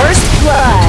First blood.